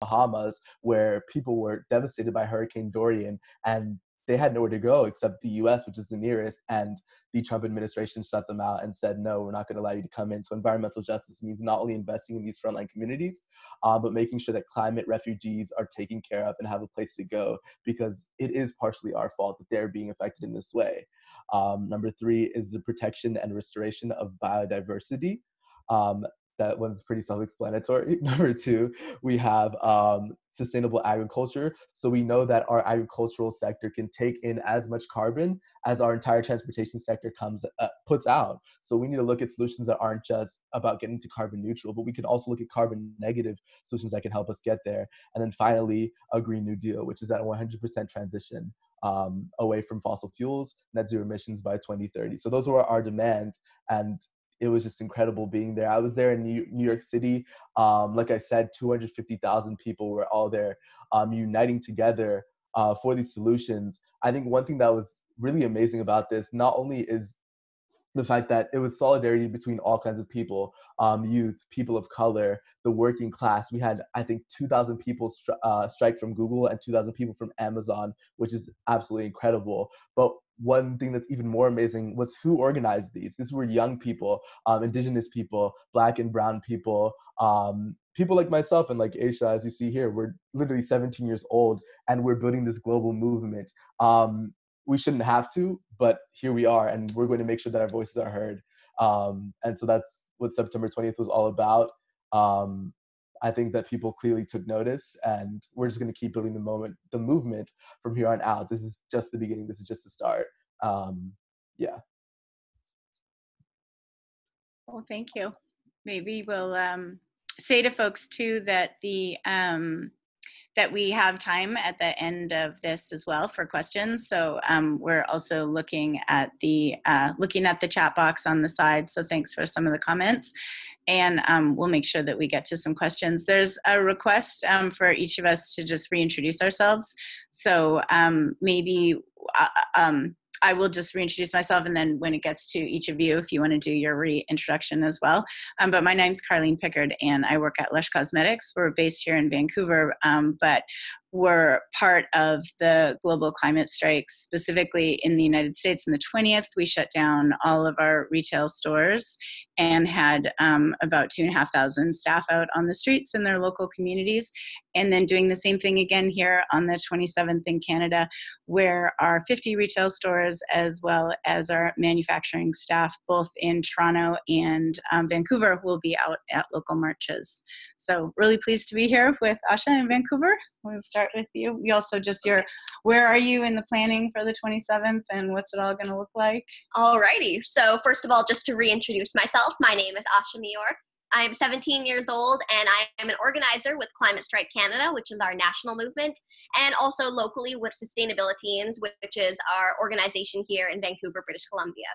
Bahamas where people were devastated by Hurricane Dorian and they had nowhere to go except the US, which is the nearest. And the Trump administration shut them out and said, no, we're not going to allow you to come in. So environmental justice means not only investing in these frontline communities, uh, but making sure that climate refugees are taken care of and have a place to go because it is partially our fault that they're being affected in this way. Um, number three is the protection and restoration of biodiversity. Um, that one's pretty self-explanatory. Number two, we have um, sustainable agriculture. So we know that our agricultural sector can take in as much carbon as our entire transportation sector comes uh, puts out. So we need to look at solutions that aren't just about getting to carbon neutral, but we can also look at carbon negative solutions that can help us get there. And then finally, a Green New Deal, which is that 100% transition um, away from fossil fuels, net zero emissions by 2030. So those were our demands. And it was just incredible being there. I was there in New, New York City. Um, like I said, 250,000 people were all there um, uniting together uh, for these solutions. I think one thing that was really amazing about this not only is the fact that it was solidarity between all kinds of people um, youth people of color the working class we had i think 2000 people stri- uh, strike from google and 2000 people from amazon which is absolutely incredible but one thing that's even more amazing was who organized these. These were young people, um, indigenous people, black and brown people, um, people like myself and like Aisha, as you see here. We're literally 17 years old and we're building this global movement. Um, we shouldn't have to, but here we are, and we're going to make sure that our voices are heard. Um, and so that's what September 20th was all about. I think that people clearly took notice, and we're just going to keep building the moment, the movement from here on out. This is just the beginning. This is just the start. Um, yeah. Well, thank you. Maybe we'll um, say to folks too that the um, that we have time at the end of this as well for questions. So um, we're also looking at the uh, looking at the chat box on the side. So thanks for some of the comments and um, we'll make sure that we get to some questions. There's a request um, for each of us to just reintroduce ourselves. So um, maybe uh, um, I will just reintroduce myself, and then when it gets to each of you, if you want to do your reintroduction as well. Um, but my name's Carlene Pickard, and I work at Lush Cosmetics. We're based here in Vancouver, um, but were part of the global climate strikes, specifically in the United States. On the 20th, we shut down all of our retail stores and had um, about two and a half thousand staff out on the streets in their local communities. And then doing the same thing again here on the 27th in Canada, where our 50 retail stores, as well as our manufacturing staff, both in Toronto and um, Vancouver, will be out at local marches. So, really pleased to be here with Asha in Vancouver. We'll start with you. You also just your, where are you in the planning for the 27th and what's it all going to look like? Alrighty. So first of all, just to reintroduce myself, my name is Asha Mior. I'm 17 years old and I am an organizer with Climate Strike Canada, which is our national movement, and also locally with Sustainabiliteens, which is our organization here in Vancouver, British Columbia.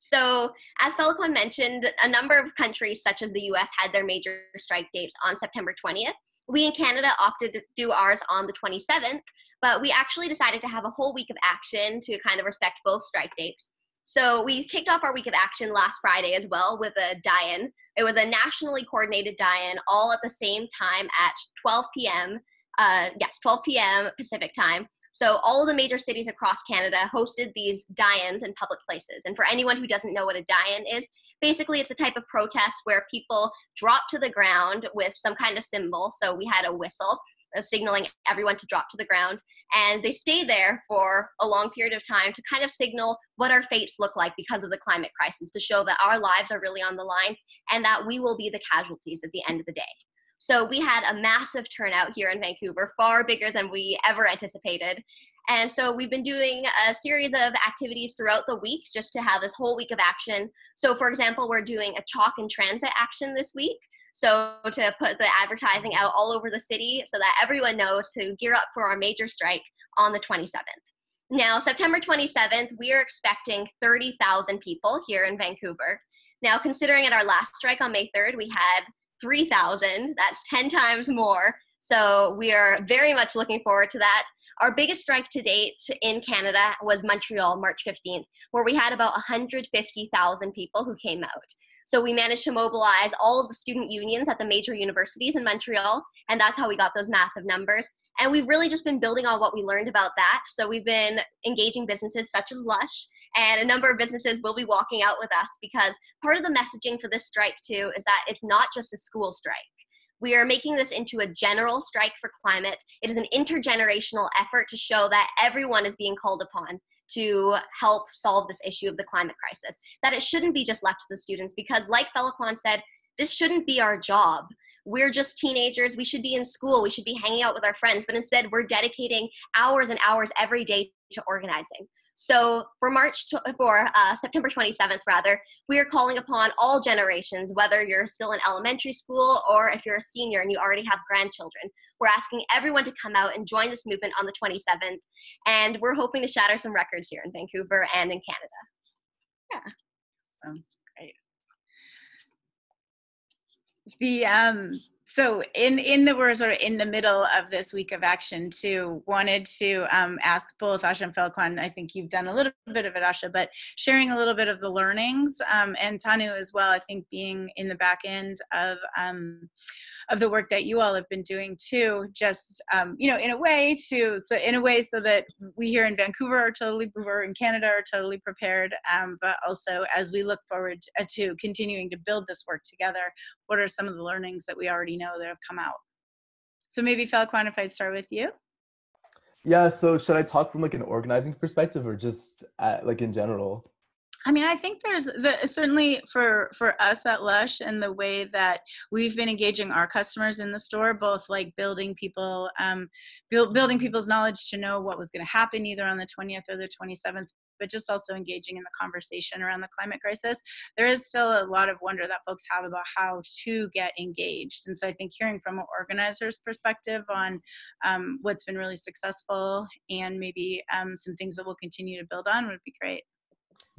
So, as Feliquan mentioned, a number of countries, such as the US, had their major strike dates on September 20th we in Canada opted to do ours on the 27th, but we actually decided to have a whole week of action to kind of respect both strike dates. So we kicked off our week of action last Friday as well with a die-in. It was a nationally coordinated die-in, all at the same time at 12 p.m. Uh, yes, 12 p.m. Pacific time. So all the major cities across Canada hosted these die-ins in public places. And for anyone who doesn't know what a die-in is, basically it's a type of protest where people drop to the ground with some kind of symbol. So we had a whistle uh, signaling everyone to drop to the ground. And they stay there for a long period of time to kind of signal what our fates look like because of the climate crisis, to show that our lives are really on the line and that we will be the casualties at the end of the day. So we had a massive turnout here in Vancouver, far bigger than we ever anticipated. And so we've been doing a series of activities throughout the week just to have this whole week of action. So, for example, we're doing a chalk and transit action this week. So, to put the advertising out all over the city so that everyone knows to gear up for our major strike on the 27th. Now, September 27th, we are expecting 30,000 people here in Vancouver. Now, considering at our last strike on May 3rd, we had 3,000, that's 10 times more. So, we are very much looking forward to that. Our biggest strike to date in Canada was Montreal, March 15th, where we had about 150,000 people who came out. So we managed to mobilize all of the student unions at the major universities in Montreal, and that's how we got those massive numbers. And we've really just been building on what we learned about that. So we've been engaging businesses such as Lush, and a number of businesses will be walking out with us because part of the messaging for this strike, too, is that it's not just a school strike. We are making this into a general strike for climate. It is an intergenerational effort to show that everyone is being called upon to help solve this issue of the climate crisis. That it shouldn't be just left to the students because, like Feliquan said, this shouldn't be our job. We're just teenagers. We should be in school. We should be hanging out with our friends. But instead, we're dedicating hours and hours every day to organizing. So for March, for uh, September 27th, rather, we are calling upon all generations, whether you're still in elementary school or if you're a senior and you already have grandchildren. We're asking everyone to come out and join this movement on the 27th. And we're hoping to shatter some records here in Vancouver and in Canada. Yeah. Um, great. The um, so in in the we're sort of in the middle of this week of action too wanted to um, ask both asha and Feliquan, i think you've done a little bit of it asha but sharing a little bit of the learnings um, and thanu as well i think being in the back end of um, of the work that you all have been doing too just um, you know in a way to so in a way so that we here in vancouver are totally we're in canada are totally prepared um, but also as we look forward to, uh, continuing to build this work together what are some of the learnings that we already know that have come out? So maybe Feliquan, if i start with you. Yeah so should i talk from like an organizing perspective or just at, like in general I mean, I think there's the, certainly for for us at Lush and the way that we've been engaging our customers in the store, both like building people, um, build, building people's knowledge to know what was going to happen either on the 20th or the 27th, but just also engaging in the conversation around the climate crisis. There is still a lot of wonder that folks have about how to get engaged, and so I think hearing from an organizer's perspective on um, what's been really successful and maybe um, some things that we'll continue to build on would be great.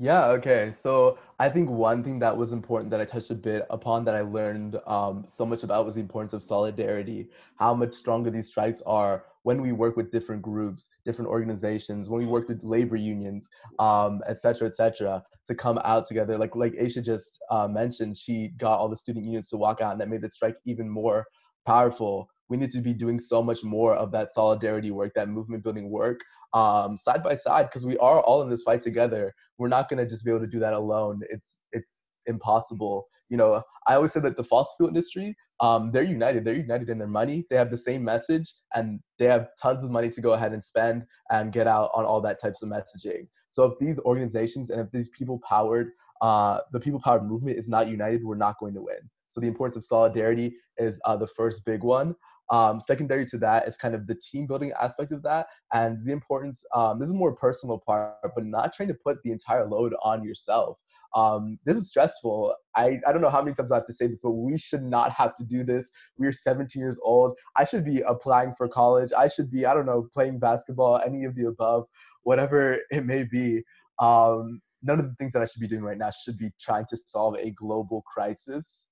Yeah, okay. So I think one thing that was important that I touched a bit upon that I learned um, so much about was the importance of solidarity, how much stronger these strikes are when we work with different groups, different organizations, when we work with labor unions, um, et cetera, et cetera, to come out together. Like like Aisha just uh, mentioned, she got all the student unions to walk out and that made the strike even more powerful. We need to be doing so much more of that solidarity work, that movement building work, um, side by side, because we are all in this fight together we're not going to just be able to do that alone. It's it's impossible. You know, I always say that the fossil fuel industry, um, they're united. They're united in their money. They have the same message, and they have tons of money to go ahead and spend and get out on all that types of messaging. So if these organizations and if these people powered, uh, the people powered movement is not united, we're not going to win. So the importance of solidarity is uh, the first big one. Um, secondary to that is kind of the team building aspect of that and the importance. Um, this is more personal part, but not trying to put the entire load on yourself. Um, this is stressful. I, I don't know how many times I have to say this, but we should not have to do this. We're 17 years old. I should be applying for college. I should be, I don't know, playing basketball, any of the above, whatever it may be. Um, none of the things that I should be doing right now should be trying to solve a global crisis.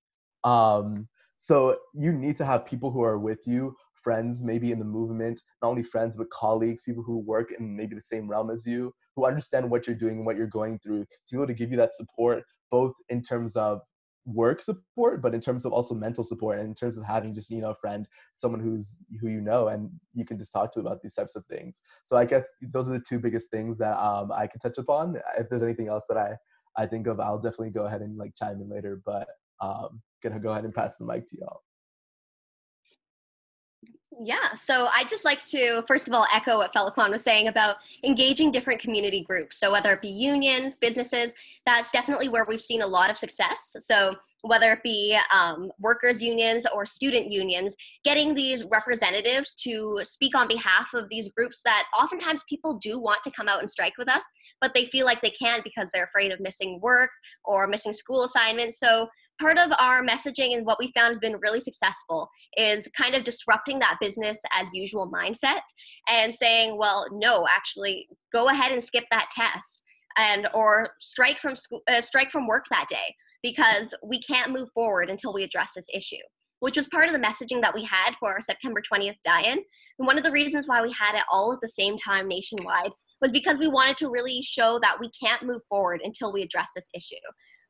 Um, so you need to have people who are with you, friends maybe in the movement, not only friends, but colleagues, people who work in maybe the same realm as you, who understand what you're doing, and what you're going through, to be able to give you that support, both in terms of work support, but in terms of also mental support and in terms of having just, you know, a friend, someone who's who you know and you can just talk to about these types of things. So I guess those are the two biggest things that um, I can touch upon. If there's anything else that I, I think of, I'll definitely go ahead and like chime in later. But um, gonna go ahead and pass the mic to y'all. Yeah, so I just like to first of all echo what Feliquan was saying about engaging different community groups. So whether it be unions, businesses, that's definitely where we've seen a lot of success. So whether it be um, workers unions or student unions, getting these representatives to speak on behalf of these groups that oftentimes people do want to come out and strike with us, but they feel like they can't because they're afraid of missing work or missing school assignments. So part of our messaging and what we found has been really successful is kind of disrupting that business as usual mindset and saying, well, no, actually, go ahead and skip that test and or strike from school, uh, strike from work that day because we can't move forward until we address this issue, which was part of the messaging that we had for our September 20th die-in. And one of the reasons why we had it all at the same time nationwide was because we wanted to really show that we can't move forward until we address this issue.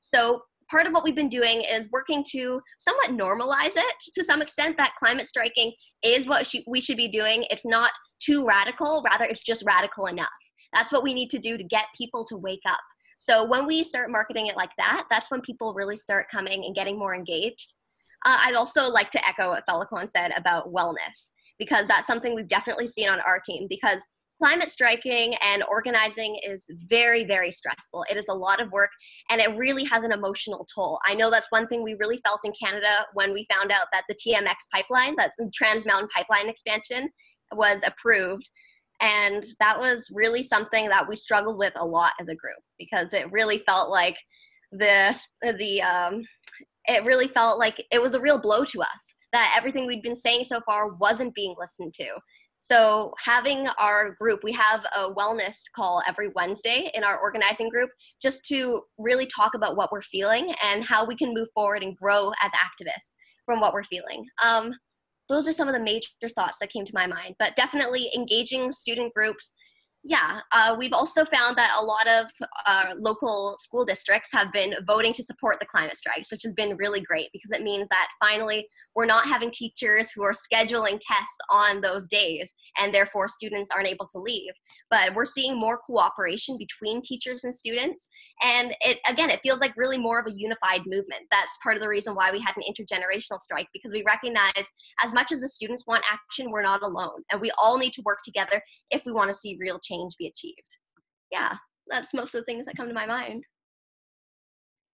So part of what we've been doing is working to somewhat normalize it to some extent that climate striking is what we should be doing. It's not too radical, rather, it's just radical enough. That's what we need to do to get people to wake up. So when we start marketing it like that, that's when people really start coming and getting more engaged. Uh, I'd also like to echo what Feliquan said about wellness, because that's something we've definitely seen on our team. Because climate striking and organizing is very, very stressful. It is a lot of work and it really has an emotional toll. I know that's one thing we really felt in Canada when we found out that the TMX pipeline, that Trans Mountain Pipeline expansion, was approved. And that was really something that we struggled with a lot as a group because it really felt like the the um, it really felt like it was a real blow to us that everything we'd been saying so far wasn't being listened to. So having our group, we have a wellness call every Wednesday in our organizing group just to really talk about what we're feeling and how we can move forward and grow as activists from what we're feeling. Um, those are some of the major thoughts that came to my mind, but definitely engaging student groups, yeah, uh, we've also found that a lot of uh, local school districts have been voting to support the climate strikes, which has been really great because it means that finally we're not having teachers who are scheduling tests on those days and therefore students aren't able to leave. But we're seeing more cooperation between teachers and students. And it again, it feels like really more of a unified movement. That's part of the reason why we had an intergenerational strike because we recognize as much as the students want action, we're not alone. And we all need to work together if we want to see real change be achieved. Yeah, that's most of the things that come to my mind.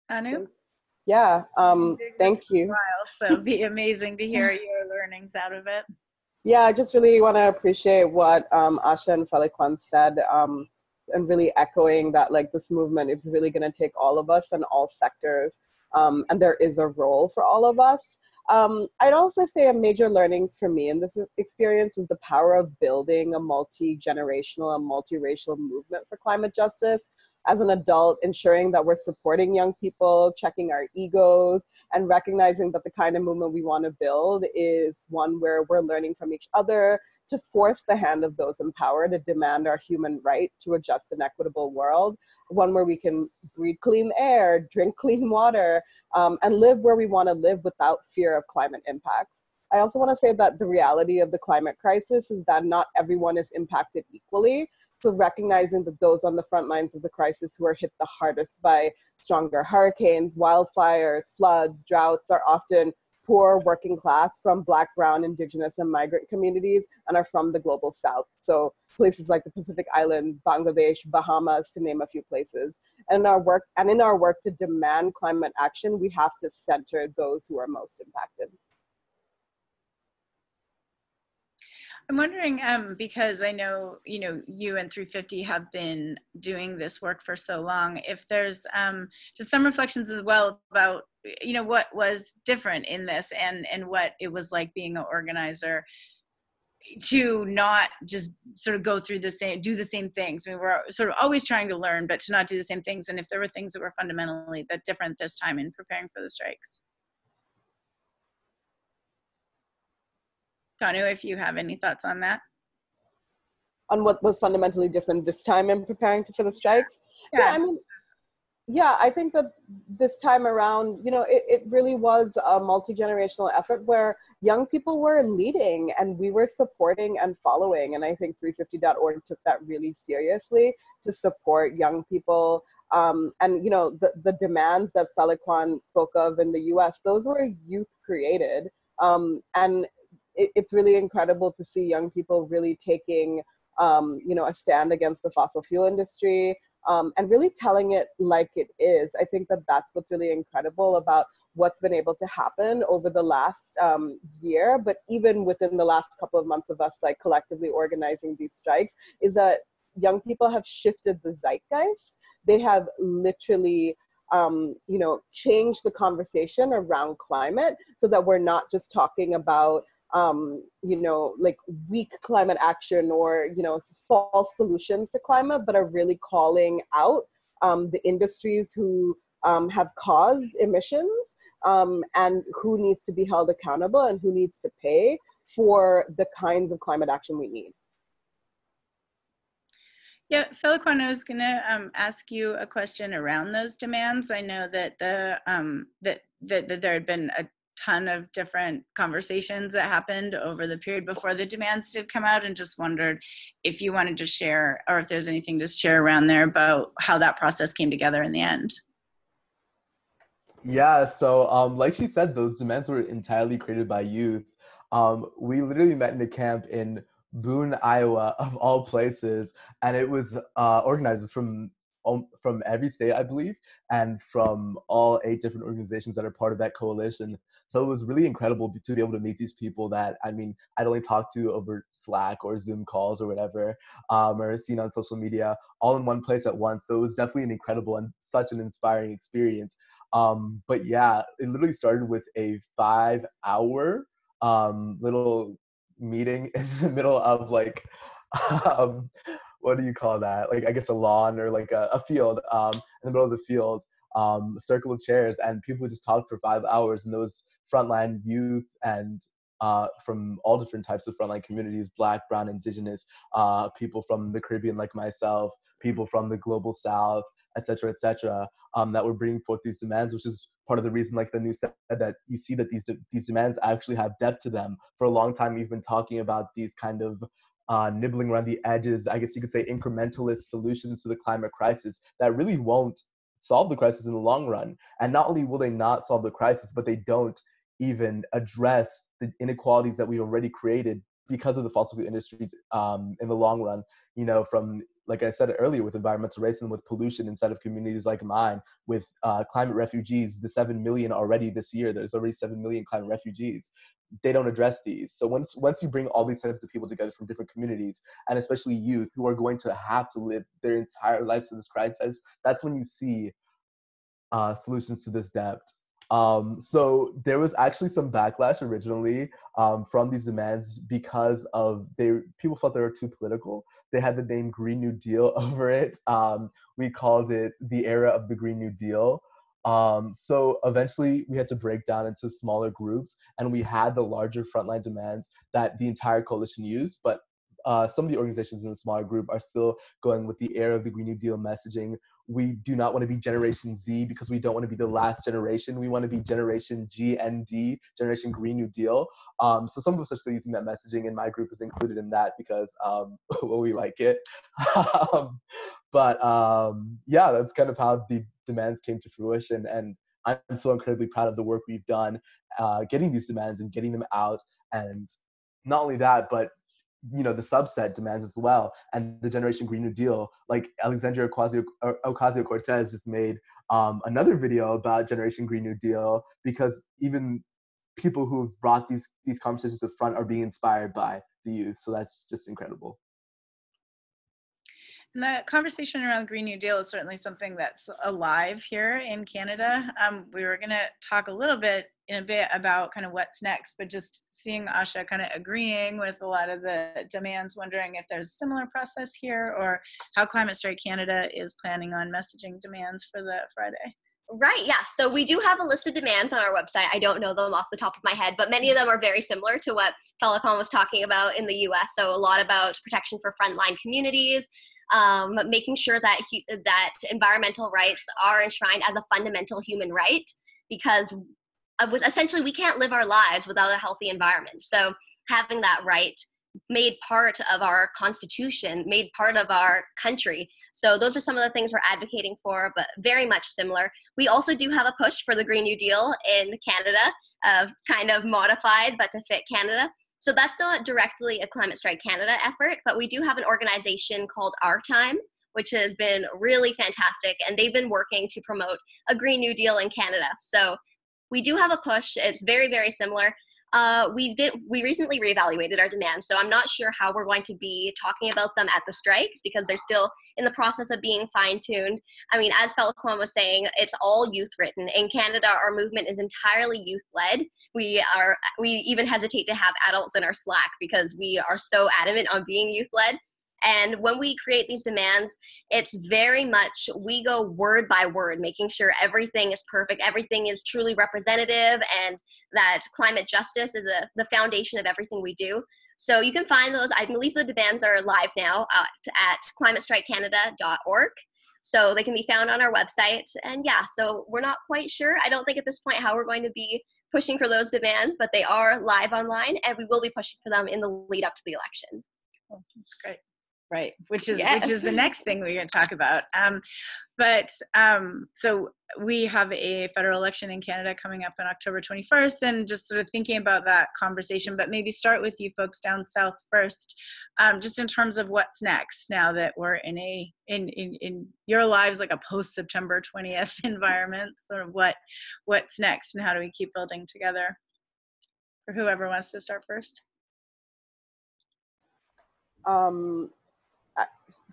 Anu? Yeah, um, thank you. While, so it'd be amazing to hear your learnings out of it. Yeah, I just really want to appreciate what um, Asha and Feliquan said um, and really echoing that like this movement is really going to take all of us and all sectors um, and there is a role for all of us. Um, I'd also say a major learnings for me in this experience is the power of building a multi-generational and multiracial movement for climate justice. As an adult, ensuring that we're supporting young people, checking our egos, and recognizing that the kind of movement we want to build is one where we're learning from each other, to force the hand of those in power to demand our human right to a just and equitable world, one where we can breathe clean air, drink clean water, um, and live where we want to live without fear of climate impacts. I also want to say that the reality of the climate crisis is that not everyone is impacted equally. So recognizing that those on the front lines of the crisis who are hit the hardest by stronger hurricanes, wildfires, floods, droughts are often poor working class from black, brown, indigenous, and migrant communities and are from the global south. So places like the Pacific Islands, Bangladesh, Bahamas, to name a few places. And in our work, and in our work to demand climate action, we have to center those who are most impacted. I'm wondering, um, because I know, you know, you and 350 have been doing this work for so long, if there's um, just some reflections as well about, you know, what was different in this and, and what it was like being an organizer to not just sort of go through the same, do the same things. I mean, we're sort of always trying to learn, but to not do the same things. And if there were things that were fundamentally that different this time in preparing for the strikes. Thanu, if you have any thoughts on that. On what was fundamentally different this time in preparing for the strikes? Yeah, yeah I mean, yeah, I think that this time around, you know, it, it really was a multi-generational effort where young people were leading and we were supporting and following. And I think 350.org took that really seriously to support young people. Um, and, you know, the, the demands that Feliquan spoke of in the US, those were youth created. Um, and it, it's really incredible to see young people really taking um, you know a stand against the fossil fuel industry um, and really telling it like it is. I think that that's what's really incredible about what's been able to happen over the last um, year, but even within the last couple of months of us like collectively organizing these strikes, is that young people have shifted the zeitgeist. They have literally um, you know, changed the conversation around climate so that we're not just talking about um, you know, like weak climate action or, you know, false solutions to climate, but are really calling out um, the industries who um, have caused emissions um, and who needs to be held accountable and who needs to pay for the kinds of climate action we need. Yeah, Feliquan, I was going to um, ask you a question around those demands. I know that the um, that, that that there had been a ton of different conversations that happened over the period before the demands did come out, and just wondered if you wanted to share or if there's anything to share around there about how that process came together in the end. Yeah, so um, like she said, those demands were entirely created by youth. Um, we literally met in a camp in Boone, Iowa, of all places, and it was uh, organizers from um, from every state, I believe, and from all eight different organizations that are part of that coalition. So it was really incredible to be able to meet these people that I mean I'd only talked to over Slack or Zoom calls or whatever, um, or seen on social media, all in one place at once. So it was definitely an incredible and such an inspiring experience. Um, but yeah, it literally started with a five-hour um, little meeting in the middle of like um, what do you call that? Like I guess a lawn or like a, a field um, in the middle of the field, um, a circle of chairs, and people just talk for five hours. And those frontline youth and uh, from all different types of frontline communities, Black, Brown, Indigenous, uh, people from the Caribbean like myself, people from the global South, et cetera, et cetera, um, that were bringing forth these demands, which is part of the reason, like the news said, that you see that these these demands actually have depth to them. For a long time, we've been talking about these kind of uh, nibbling around the edges, I guess you could say incrementalist solutions to the climate crisis that really won't solve the crisis in the long run. And not only will they not solve the crisis, but they don't even address the inequalities that we've already created because of the fossil fuel industries um, in the long run. You know, from like I said earlier, with environmental racism, with pollution inside of communities like mine, with uh, climate refugees, the seven million already this year. There's already seven million climate refugees. They don't address these. So once once you bring all these types of people together from different communities, and especially youth who are going to have to live their entire lives in this crisis, that's when you see uh, solutions to this depth. Um, so there was actually some backlash originally um, from these demands because of they people felt they were too political. They had the name Green New Deal over it. Um, we called it the era of the Green New Deal. Um, so eventually we had to break down into smaller groups and we had the larger frontline demands that the entire coalition used, but uh, some of the organizations in the smaller group are still going with the era of the Green New Deal messaging. We do not want to be Generation Z because we don't want to be the last generation. We want to be Generation G and D, Generation Green New Deal. Um, so some of us are still using that messaging, and my group is included in that because um, well, we like it. um, but um, yeah, that's kind of how the demands came to fruition, and I'm so incredibly proud of the work we've done, uh, getting these demands and getting them out, and not only that, but you know the subset demands as well. And the generation green new deal like alexandria ocasio-cortez just made um, another video about generation green new deal because even people who've brought these these conversations to the front are being inspired by the youth. So that's just incredible and the conversation around Green New Deal is certainly something that's alive here in Canada. Um, we were going to talk a little bit in a bit about kind of what's next, but just seeing Asha kind of agreeing with a lot of the demands, wondering if there's a similar process here or how Climate Strike Canada is planning on messaging demands for the Friday. Right, yeah. So we do have a list of demands on our website. I don't know them off the top of my head, but many of them are very similar to what Feliquan was talking about in the US. So a lot about protection for frontline communities, um, making sure that that environmental rights are enshrined as a fundamental human right because uh, essentially we can't live our lives without a healthy environment. So having that right made part of our constitution made part of our country. So those are some of the things we're advocating for but very much similar. We also do have a push for the green new deal in canada uh, kind of modified but to fit canada so that's not directly a Climate Strike Canada effort, but we do have an organization called Our Time, which has been really fantastic, and they've been working to promote a Green New Deal in Canada. So we do have a push. It's very, very similar uh, we did we recently reevaluated our demands so i'm not sure how we're going to be talking about them at the strikes because they're still in the process of being fine-tuned. I mean as Feliquan was saying it's all youth written. In canada our movement is entirely youth led we are we even hesitate to have adults in our slack because we are so adamant on being youth led and when we create these demands, it's very much we go word by word, making sure everything is perfect, everything is truly representative, and that climate justice is a, the foundation of everything we do. So you can find those. I believe the demands are live now uh, at, at climatestrikecanada.org. So they can be found on our website. And yeah, so we're not quite sure. I don't think at this point how we're going to be pushing for those demands, but they are live online and we will be pushing for them in the lead up to the election. Oh, that's great. Right, which is Yes. which is the next thing we're going to talk about. Um, but um, so we have a federal election in Canada coming up on October 21st, and just sort of thinking about that conversation. But maybe start with you folks down south first, um, just in terms of what's next. Now that we're in a in in in your lives like a post September 20th environment, sort of what what's next, and how do we keep building together? For whoever wants to start first. Um,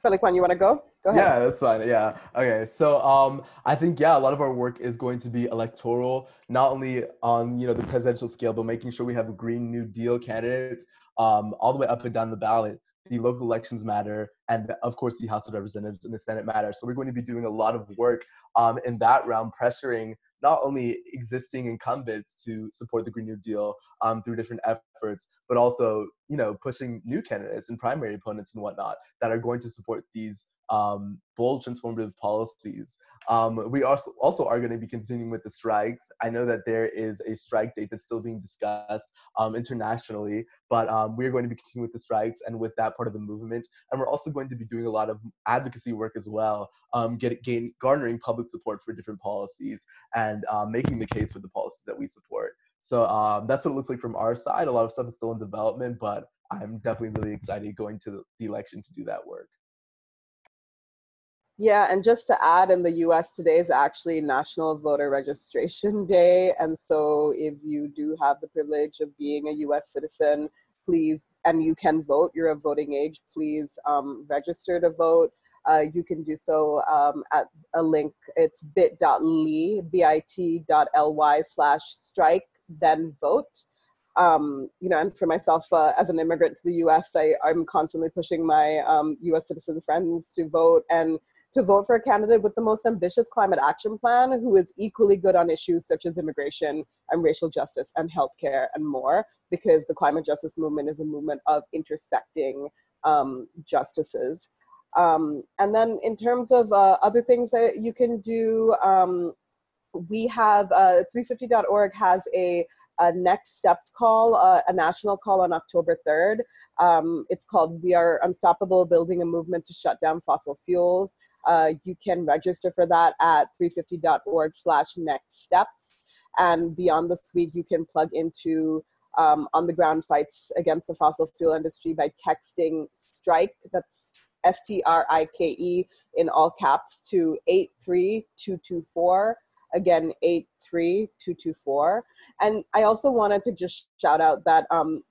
Feliquan, you want to go? Go ahead. Yeah, that's fine. Yeah. Okay. So um, I think yeah, a lot of our work is going to be electoral, not only on you know the presidential scale, but making sure we have a Green New Deal candidates um, all the way up and down the ballot. The local elections matter, and of course the House of Representatives and the Senate matter. So we're going to be doing a lot of work um, in that realm, pressuring not only existing incumbents to support the Green New Deal um, through different efforts, but also you know pushing new candidates and primary opponents and whatnot that are going to support these um, bold transformative policies. Um, we also, also are going to be continuing with the strikes. I know that there is a strike date that's still being discussed um, internationally, but um, we're going to be continuing with the strikes and with that part of the movement. And we're also going to be doing a lot of advocacy work as well, um, get, gain, garnering public support for different policies and um, making the case for the policies that we support. So um, that's what it looks like from our side. A lot of stuff is still in development, but I'm definitely really excited going to the election to do that work. Yeah, and just to add, in the US, today is actually National Voter Registration Day. And so, if you do have the privilege of being a US citizen, please, and you can vote, you're of voting age, please um, register to vote. Uh, you can do so um, at a link. It's bit.ly, bit.ly slash strike, then vote. Um, you know, and for myself uh, as an immigrant to the US, I, I'm constantly pushing my um, US citizen friends to vote and to vote for a candidate with the most ambitious climate action plan who is equally good on issues such as immigration and racial justice and healthcare and more, because the climate justice movement is a movement of intersecting um, justices. Um, and then in terms of uh, other things that you can do, um, we have uh, 350.org has a, a, next steps call, uh, a national call on October 3rd. Um, it's called We Are Unstoppable Building a Movement to Shut Down Fossil Fuels. Uh, you can register for that at 350.org slash next steps. And beyond this week, you can plug into um, on the ground fights against the fossil fuel industry by texting strike, that's S T R I K E in all caps to 83224. Again, 83224. And I also wanted to just shout out that um,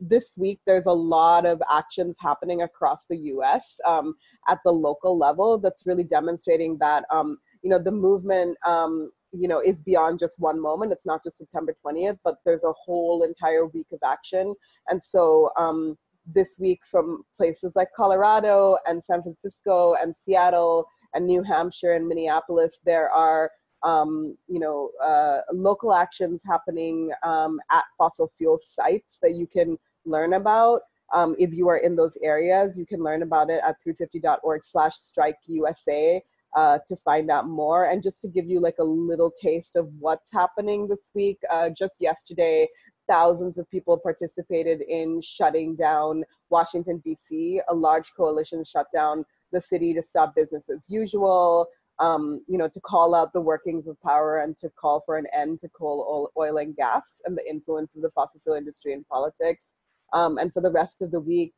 this week there's a lot of actions happening across the US um, at the local level that's really demonstrating that um, you know the movement um, you know is beyond just one moment. It's not just september 20th but there's a whole entire week of action. And so um, this week from places like colorado and san francisco and seattle and new hampshire and minneapolis there are um, you know, uh, local actions happening um, at fossil fuel sites that you can learn about. Um, if you are in those areas, you can learn about it at 350.org slash strike USA uh, to find out more. And just to give you like a little taste of what's happening this week, uh, just yesterday, thousands of people participated in shutting down Washington, D.C. A large coalition shut down the city to stop business as usual um, you know, to call out the workings of power and to call for an end to coal, oil, and gas and the influence of the fossil fuel industry in politics. Um, and for the rest of the week,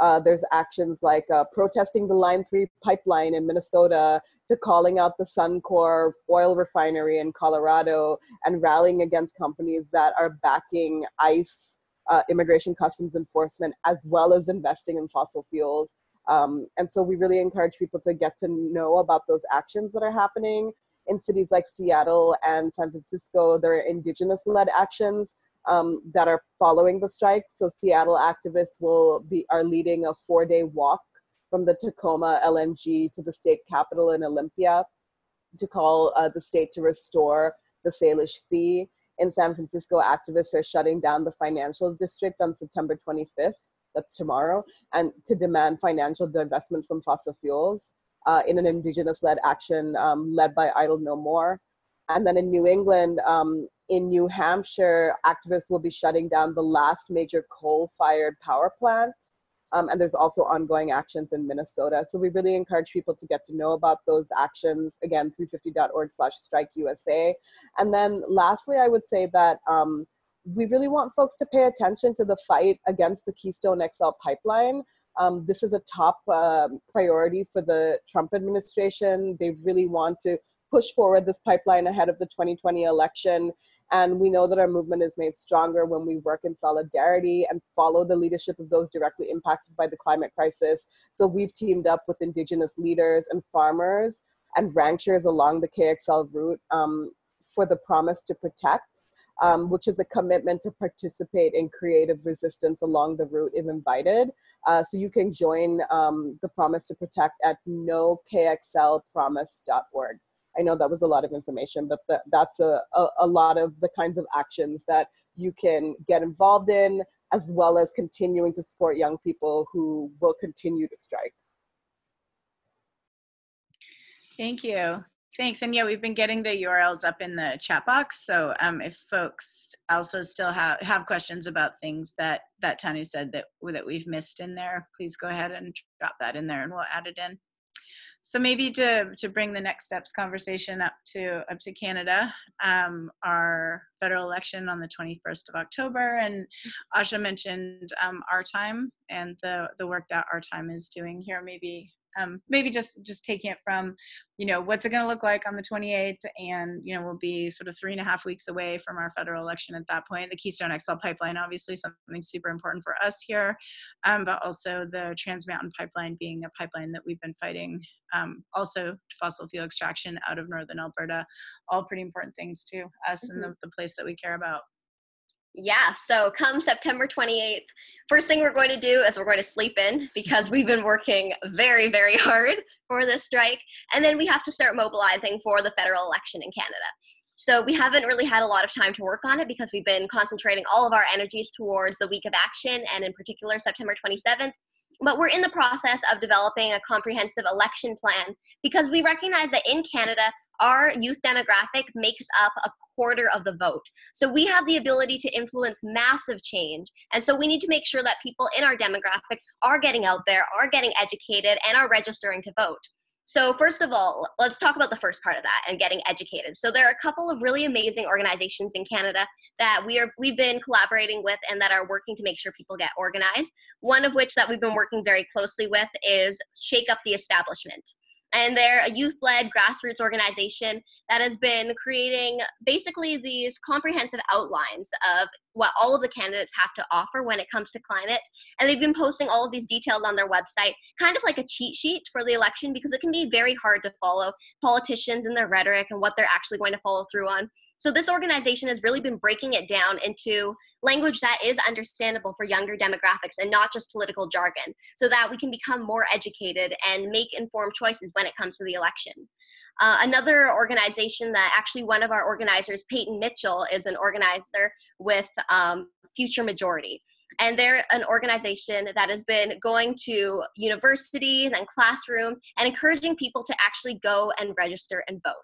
uh, there's actions like uh, protesting the Line 3 pipeline in Minnesota to calling out the Suncor oil refinery in Colorado and rallying against companies that are backing ICE, uh, immigration customs enforcement, as well as investing in fossil fuels. Um, and so we really encourage people to get to know about those actions that are happening in cities like Seattle and San Francisco. There are indigenous led actions um, that are following the strike. So Seattle activists will be are leading a four day walk from the Tacoma LNG to the state capitol in Olympia to call uh, the state to restore the Salish Sea. In San Francisco, activists are shutting down the financial district on September 25th that's tomorrow, and to demand financial divestment from fossil fuels uh, in an indigenous-led action um, led by Idle No More. And then in New England, um, in New Hampshire, activists will be shutting down the last major coal-fired power plant. Um, and there's also ongoing actions in Minnesota. So we really encourage people to get to know about those actions. Again, 350.org slash strike USA. And then lastly, I would say that um, we really want folks to pay attention to the fight against the Keystone XL pipeline. Um, this is a top uh, priority for the Trump administration. They really want to push forward this pipeline ahead of the 2020 election. And we know that our movement is made stronger when we work in solidarity and follow the leadership of those directly impacted by the climate crisis. So we've teamed up with indigenous leaders and farmers and ranchers along the KXL route um, for the promise to protect um, which is a commitment to participate in creative resistance along the route if invited. Uh, so you can join um, the Promise to Protect at nokxlpromise.org. I know that was a lot of information, but th that's a, a, a lot of the kinds of actions that you can get involved in, as well as continuing to support young people who will continue to strike. Thank you. Thanks. And yeah, we've been getting the URLs up in the chat box. So um, if folks also still have, have questions about things that, that Tanya said that, that we've missed in there, please go ahead and drop that in there and we'll add it in. So maybe to, to bring the next steps conversation up to, up to Canada, um, our federal election on the 21st of October, and Asha mentioned um, our time and the, the work that our time is doing here. Maybe um, maybe just just taking it from you know what's it going to look like on the 28th and you know we'll be sort of three and a half weeks away from our federal election at that point the keystone xl pipeline obviously something super important for us here um, but also the trans mountain pipeline being a pipeline that we've been fighting um, also fossil fuel extraction out of northern alberta all pretty important things to us mm-hmm. and the, the place that we care about yeah, so come September 28th, first thing we're going to do is we're going to sleep in because we've been working very, very hard for this strike. And then we have to start mobilizing for the federal election in Canada. So we haven't really had a lot of time to work on it because we've been concentrating all of our energies towards the week of action and in particular September 27th. But we're in the process of developing a comprehensive election plan because we recognize that in Canada, our youth demographic makes up a quarter of the vote. So we have the ability to influence massive change. And so we need to make sure that people in our demographic are getting out there, are getting educated, and are registering to vote. So first of all, let's talk about the first part of that and getting educated. So there are a couple of really amazing organizations in Canada that we are we've been collaborating with and that are working to make sure people get organized. One of which that we've been working very closely with is Shake Up the Establishment and they're a youth-led grassroots organization that has been creating basically these comprehensive outlines of what all of the candidates have to offer when it comes to climate. And they've been posting all of these details on their website kind of like a cheat sheet for the election because it can be very hard to follow politicians and their rhetoric and what they're actually going to follow through on so this organization has really been breaking it down into language that is understandable for younger demographics and not just political jargon so that we can become more educated and make informed choices when it comes to the election. Uh, another organization that actually one of our organizers, Peyton Mitchell, is an organizer with um, Future Majority and they're an organization that has been going to universities and classrooms and encouraging people to actually go and register and vote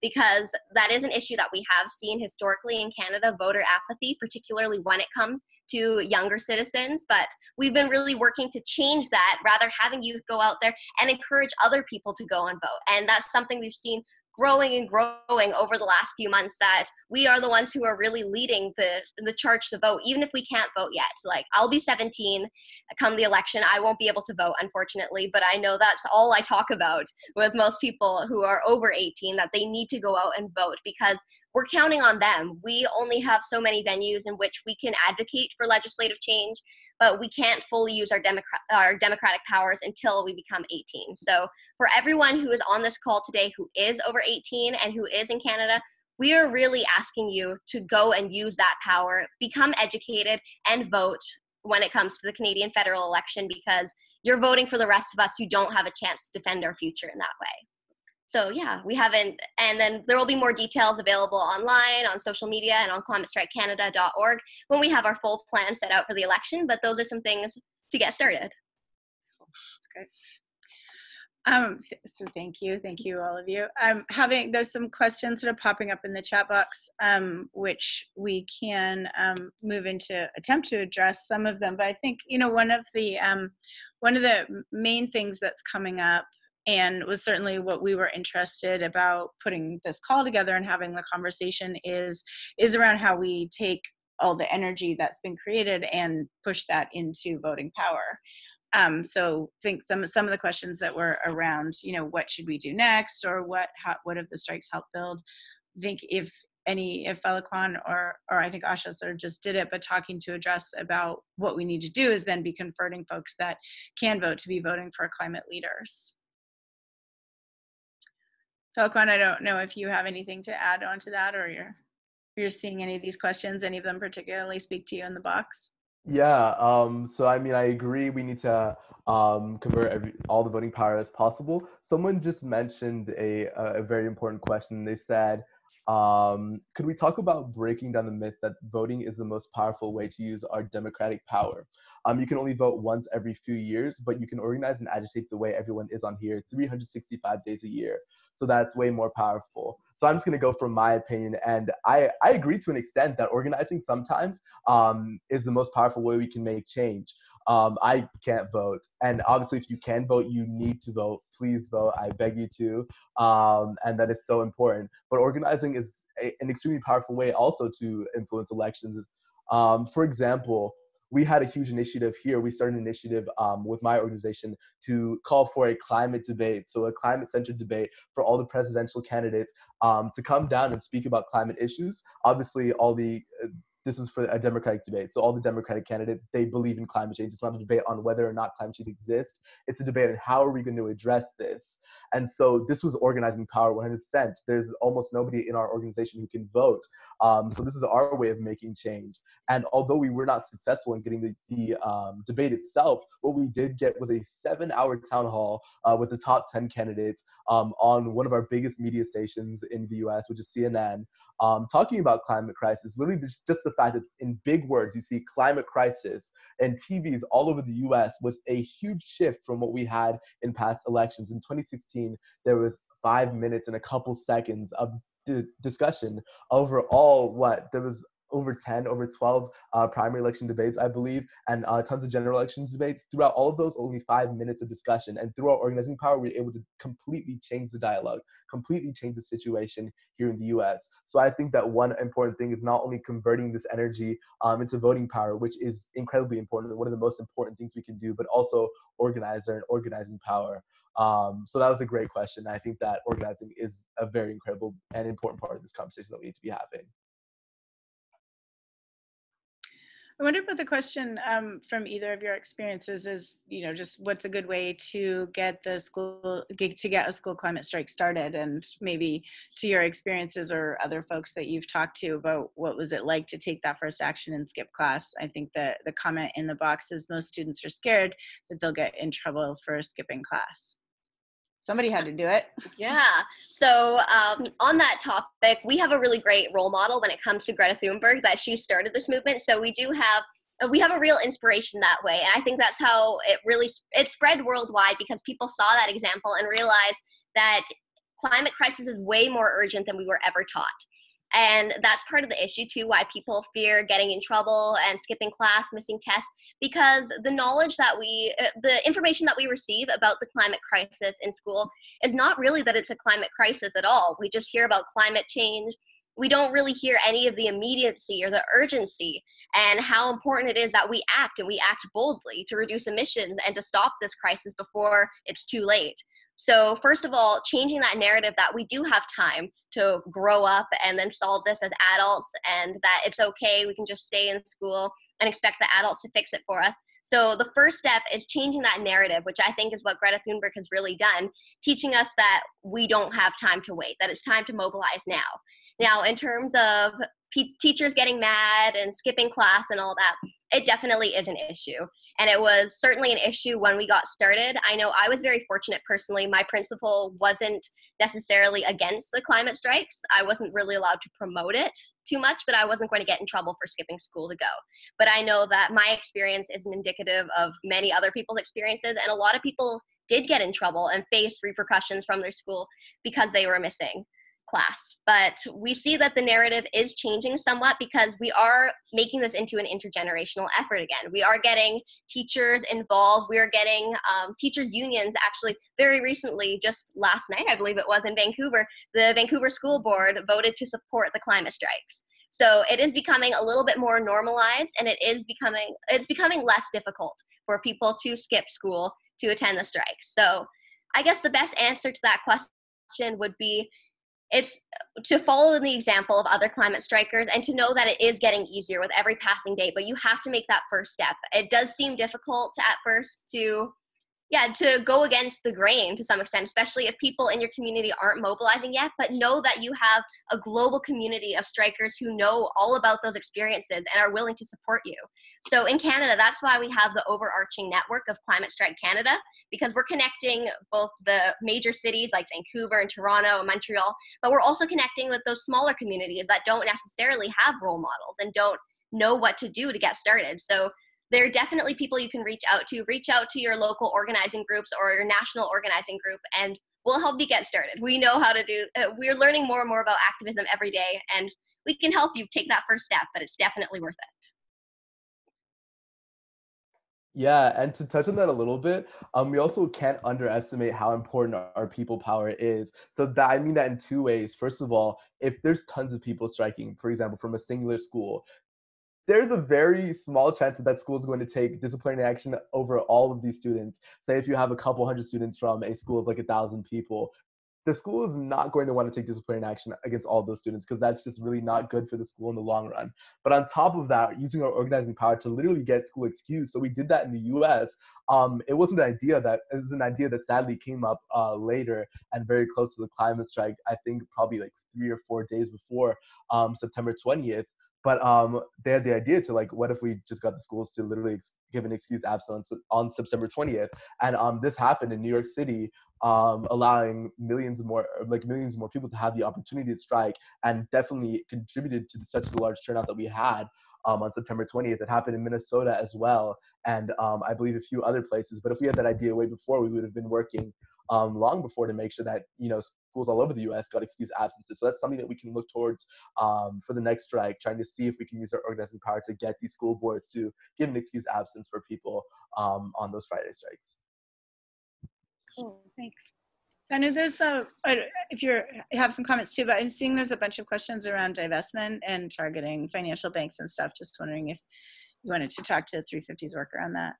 because that is an issue that we have seen historically in Canada voter apathy particularly when it comes to younger citizens. But we've been really working to change that rather having youth go out there and encourage other people to go and vote. And that's something we've seen growing and growing over the last few months that we are the ones who are really leading the the charge to vote even if we can't vote yet. Like i'll be 17 come the election. I won't be able to vote unfortunately but i know that's all i talk about with most people who are over 18 that they need to go out and vote because we're counting on them. We only have so many venues in which we can advocate for legislative change but we can't fully use our, democrat our democratic powers until we become 18. So for everyone who is on this call today who is over 18 and who is in Canada, we are really asking you to go and use that power, become educated, and vote when it comes to the Canadian federal election because you're voting for the rest of us who don't have a chance to defend our future in that way so yeah, we haven't, and then there will be more details available online, on social media, and on climatestrikecanada.org when we have our full plan set out for the election. But those are some things to get started. That's great. Um, so thank you, thank you all of you. Um, having there's some questions that are popping up in the chat box, um, which we can um, move into attempt to address some of them. But I think you know one of the um, one of the main things that's coming up and was certainly what we were interested about putting this call together and having the conversation is is around how we take all the energy that's been created and push that into voting power um, so think some some of the questions that were around, you know, what should we do next, or what how, what have the strikes helped build? I think if any if Feliquan or or I think Asha sort of just did it, but talking to address about what we need to do is then be converting folks that can vote to be voting for climate leaders. Feliquan, I don't know if you have anything to add on to that, or you're you're seeing any of these questions, any of them particularly speak to you in the box. Yeah, um, so I mean, I agree. We need to um, convert every, all the voting power as possible. Someone just mentioned a, a very important question. They said, um, could we talk about breaking down the myth that voting is the most powerful way to use our democratic power? Um, you can only vote once every few years, but you can organize and agitate the way everyone is on here 365 days a year. So that's way more powerful. So I'm just gonna go from my opinion, and I, I agree to an extent that organizing sometimes um, is the most powerful way we can make change. Um, I can't vote, and obviously, if you can vote, you need to vote. Please vote. I beg you to, um, and that is so important. But organizing is a, an extremely powerful way also to influence elections. Um, for example, we had a huge initiative here. We started an initiative um, with my organization to call for a climate debate, so a climate-centered debate for all the presidential candidates um, to come down and speak about climate issues. Obviously, all the uh, this is for a democratic debate. So all the democratic candidates, they believe in climate change. It's not a debate on whether or not climate change exists. It's a debate on how are we going to address this. And so this was organizing power 100%. There's almost nobody in our organization who can vote. Um, so this is our way of making change. And although we were not successful in getting the, the um, debate itself, what we did get was a seven hour town hall uh, with the top 10 candidates um, on one of our biggest media stations in the US, which is CNN um, talking about climate crisis. Literally, just, just the fact that in big words you see climate crisis and TVs all over the U.S. was a huge shift from what we had in past elections. In 2016, there was five minutes and a couple seconds of discussion over all what there was over 10, over 12 uh, primary election debates, I believe, and uh, tons of general elections debates. Throughout all of those, only five minutes of discussion. And through our organizing power, we were able to completely change the dialogue, completely change the situation here in the US. So I think that one important thing is not only converting this energy um, into voting power, which is incredibly important, one of the most important things we can do, but also organizer and organizing power. Um, so that was a great question. I think that organizing is a very incredible and important part of this conversation that we need to be having. I wonder what the question um, from either of your experiences is, you know, just what's a good way to get the school, to get a school climate strike started and maybe to your experiences or other folks that you've talked to about what was it like to take that first action and skip class. I think that the comment in the box is most students are scared that they'll get in trouble for skipping class. Somebody had to do it. Yeah. So um, on that topic, we have a really great role model when it comes to Greta Thunberg that she started this movement. So we do have uh, we have a real inspiration that way and i think that's how it really it spread worldwide because people saw that example and realized that climate crisis is way more urgent than we were ever taught and that's part of the issue too, why people fear getting in trouble and skipping class, missing tests, because the knowledge that we, uh, the information that we receive about the climate crisis in school is not really that it's a climate crisis at all. We just hear about climate change. We don't really hear any of the immediacy or the urgency and how important it is that we act and we act boldly to reduce emissions and to stop this crisis before it's too late. So, first of all, changing that narrative that we do have time to grow up and then solve this as adults, and that it's okay, we can just stay in school and expect the adults to fix it for us. So, the first step is changing that narrative, which I think is what Greta Thunberg has really done, teaching us that we don't have time to wait, that it's time to mobilize now. Now, in terms of teachers getting mad and skipping class and all that, it definitely is an issue. And it was certainly an issue when we got started. I know I was very fortunate personally. My principal wasn't necessarily against the climate strikes. I wasn't really allowed to promote it too much, but I wasn't going to get in trouble for skipping school to go. But I know that my experience isn't indicative of many other people's experiences. And a lot of people did get in trouble and face repercussions from their school because they were missing class. But we see that the narrative is changing somewhat because we are making this into an intergenerational effort again. We are getting teachers involved. We are getting um, teachers' unions actually very recently, just last night, I believe it was in Vancouver, the Vancouver School Board voted to support the climate strikes. So it is becoming a little bit more normalized and it is becoming it's becoming less difficult for people to skip school to attend the strikes. So I guess the best answer to that question would be it's to follow in the example of other climate strikers and to know that it is getting easier with every passing day but you have to make that first step. It does seem difficult at first to yeah to go against the grain to some extent especially if people in your community aren't mobilizing yet but know that you have a global community of strikers who know all about those experiences and are willing to support you. So in canada that's why we have the overarching network of climate strike canada because we're connecting both the major cities like vancouver and toronto and montreal but we're also connecting with those smaller communities that don't necessarily have role models and don't know what to do to get started. So there are definitely people you can reach out to. Reach out to your local organizing groups or your national organizing group, and we'll help you get started. We know how to do. Uh, we're learning more and more about activism every day, and we can help you take that first step. But it's definitely worth it. Yeah, and to touch on that a little bit, um, we also can't underestimate how important our people power is. So that I mean that in two ways. First of all, if there's tons of people striking, for example, from a singular school, there's a very small chance that that school is going to take disciplinary action over all of these students. Say if you have a couple hundred students from a school of like a thousand people, the school is not going to want to take disciplinary action against all those students because that's just really not good for the school in the long run. But on top of that, using our organizing power to literally get school excused. So we did that in the U.S. Um, it wasn't an idea that it was an idea that sadly came up uh, later and very close to the climate strike. I think probably like three or four days before um, September 20th. But um, they had the idea to like, what if we just got the schools to literally give an excuse absence on September 20th? And um, this happened in New York City, um, allowing millions more, like millions more people to have the opportunity to strike, and definitely contributed to such a large turnout that we had. Um, on September 20th. It happened in Minnesota as well, and um, I believe a few other places. But if we had that idea way before, we would have been working um, long before to make sure that you know schools all over the U.S. got excused absences. So that's something that we can look towards um, for the next strike, trying to see if we can use our organizing power to get these school boards to give an excused absence for people um, on those Friday strikes. Cool, thanks. I know there's a, if you're, have some comments too, but I'm seeing there's a bunch of questions around divestment and targeting financial banks and stuff. Just wondering if you wanted to talk to 350's worker on that.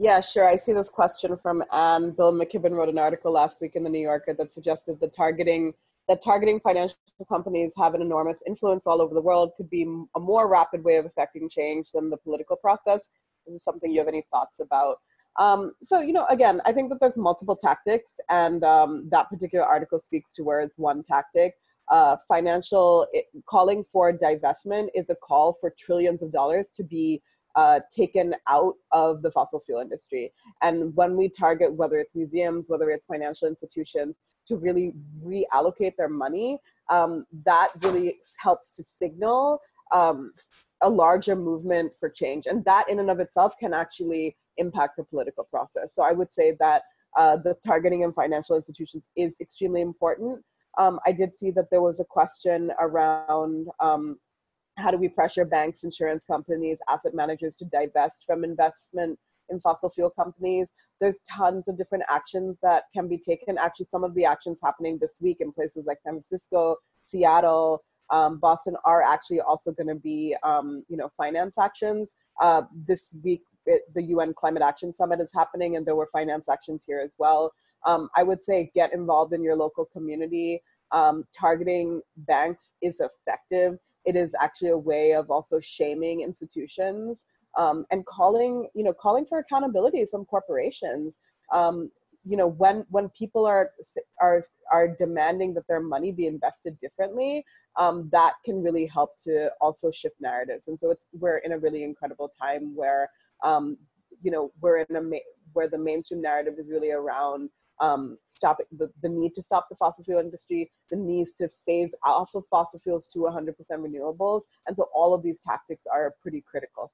Yeah, sure. I see this question from Anne. Bill McKibben wrote an article last week in the New Yorker that suggested that targeting that targeting financial companies have an enormous influence all over the world could be a more rapid way of affecting change than the political process. Is this something you have any thoughts about? Um, so, you know, again, I think that there's multiple tactics, and um, that particular article speaks towards one tactic. Uh, financial it, calling for divestment is a call for trillions of dollars to be uh, taken out of the fossil fuel industry. And when we target, whether it's museums, whether it's financial institutions, to really reallocate their money, um, that really helps to signal um, a larger movement for change. And that in and of itself can actually impact the political process. So I would say that uh, the targeting of financial institutions is extremely important. Um, I did see that there was a question around um, how do we pressure banks, insurance companies, asset managers to divest from investment in fossil fuel companies? There's tons of different actions that can be taken. Actually, some of the actions happening this week in places like San Francisco, Seattle, um, Boston are actually also going to be, um, you know, finance actions. Uh, this week, it, the UN Climate Action Summit is happening, and there were finance actions here as well. Um, I would say get involved in your local community. Um, targeting banks is effective it is actually a way of also shaming institutions um, and calling you know calling for accountability from corporations. Um, you know when when people are are are demanding that their money be invested differently um, that can really help to also shift narratives. And so it's we're in a really incredible time where um, you know we're in a where the mainstream narrative is really around um, stop the, the need to stop the fossil fuel industry, the needs to phase off of fossil fuels to 100% renewables. And so all of these tactics are pretty critical.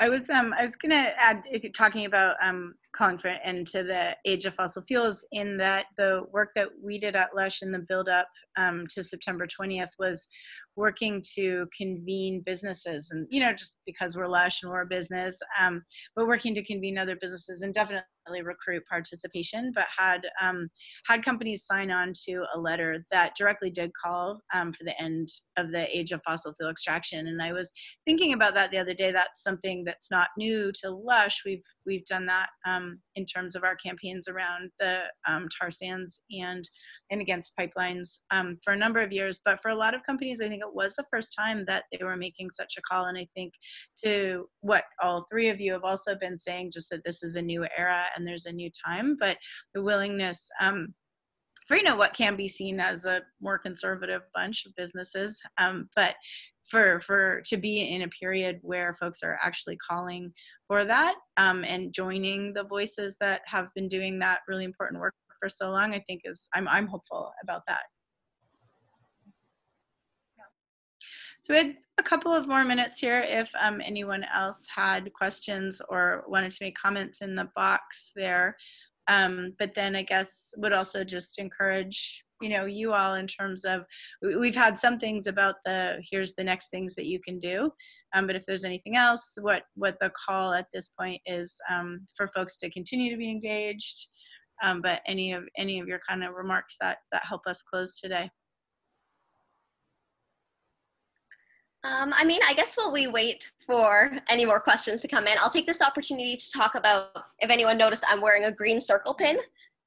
I was um I was gonna add talking about um calling to the age of fossil fuels in that the work that we did at Lush in the build up um, to September 20th was working to convene businesses and you know just because we're lush and we're a business um, but working to convene other businesses and definitely recruit participation but had um, had companies sign on to a letter that directly did call um, for the end of the age of fossil fuel extraction. And i was thinking about that the other day. That's something that's not new to lush. We've we've done that um, in terms of our campaigns around the um, tar sands and and against pipelines um, for a number of years. But for a lot of companies i think it was the first time that they were making such a call. And I think to what all three of you have also been saying, just that this is a new era and there's a new time, but the willingness um, for you know what can be seen as a more conservative bunch of businesses, um, but for for to be in a period where folks are actually calling for that um, and joining the voices that have been doing that really important work for so long, I think is I'm I'm hopeful about that. So we had a couple of more minutes here if um, anyone else had questions or wanted to make comments in the box there. Um, but then I guess would also just encourage you know you all in terms of we've had some things about the here's the next things that you can do. Um, but if there's anything else what what the call at this point is um, for folks to continue to be engaged. Um, but any of any of your kind of remarks that that help us close today Um, I mean, I guess while we wait for any more questions to come in, I'll take this opportunity to talk about if anyone noticed I'm wearing a green circle pin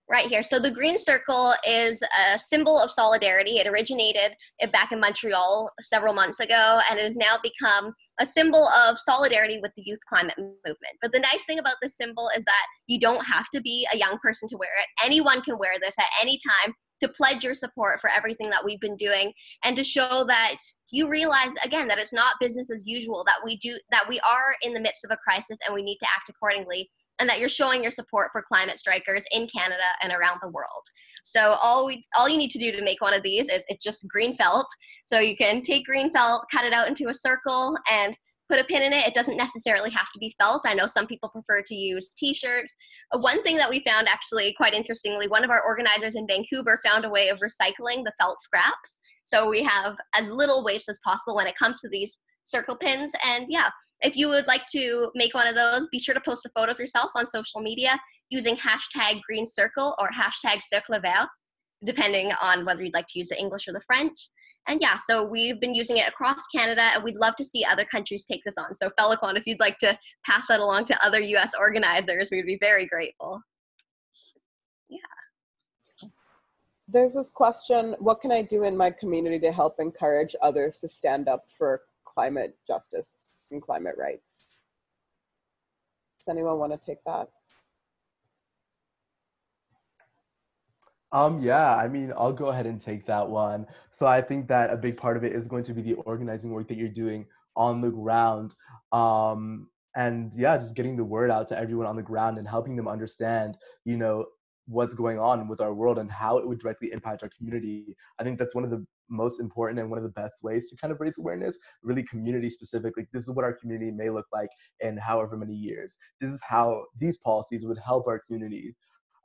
right here. So the green circle is a symbol of solidarity. It originated back in Montreal several months ago and it has now become a symbol of solidarity with the youth climate movement. But the nice thing about this symbol is that you don't have to be a young person to wear it. Anyone can wear this at any time to pledge your support for everything that we've been doing and to show that you realize again that it's not business as usual that we do that we are in the midst of a crisis and we need to act accordingly and that you're showing your support for climate strikers in Canada and around the world. So all we all you need to do to make one of these is it's just green felt. So you can take green felt, cut it out into a circle and put a pin in it. It doesn't necessarily have to be felt. I know some people prefer to use t-shirts. Uh, one thing that we found actually quite interestingly, one of our organizers in Vancouver found a way of recycling the felt scraps. So we have as little waste as possible when it comes to these circle pins. And yeah, if you would like to make one of those, be sure to post a photo of yourself on social media using hashtag green circle or hashtag cercle vert, depending on whether you'd like to use the English or the French. And yeah, so we've been using it across Canada, and we'd love to see other countries take this on. So Feliquan, if you'd like to pass that along to other U.S. organizers, we'd be very grateful. Yeah. There's this question, what can I do in my community to help encourage others to stand up for climate justice and climate rights? Does anyone want to take that? Um, yeah, I mean, I'll go ahead and take that one. So I think that a big part of it is going to be the organizing work that you're doing on the ground. Um, and yeah, just getting the word out to everyone on the ground and helping them understand, you know, what's going on with our world and how it would directly impact our community. I think that's one of the most important and one of the best ways to kind of raise awareness, really community specific. Like this is what our community may look like in however many years. This is how these policies would help our community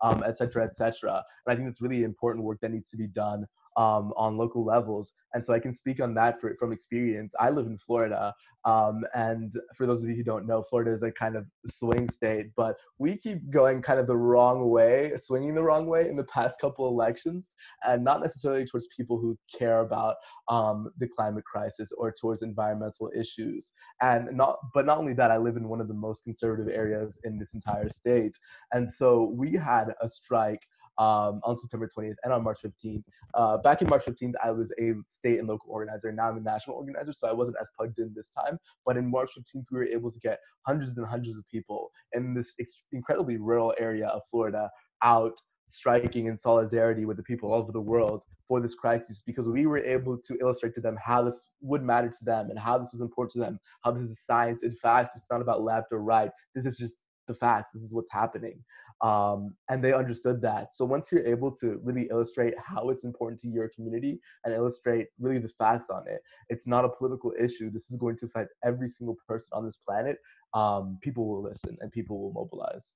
um, et cetera, et cetera. And I think it's really important work that needs to be done um, on local levels. And so I can speak on that for, from experience. I live in Florida. Um, and for those of you who don't know, Florida is a kind of swing state, but we keep going kind of the wrong way, swinging the wrong way in the past couple elections, and not necessarily towards people who care about um, the climate crisis or towards environmental issues. And not, but not only that, I live in one of the most conservative areas in this entire state. And so we had a strike um, on September 20th and on March 15th. Uh, back in March 15th, I was a state and local organizer. Now I'm a national organizer, so I wasn't as plugged in this time. But in March 15th, we were able to get hundreds and hundreds of people in this incredibly rural area of Florida out striking in solidarity with the people all over the world for this crisis because we were able to illustrate to them how this would matter to them and how this was important to them, how this is science. In fact, it's not about left or right. This is just the facts. This is what's happening. Um, and they understood that. So once you're able to really illustrate how it's important to your community and illustrate really the facts on it, it's not a political issue. This is going to affect every single person on this planet. Um, people will listen and people will mobilize.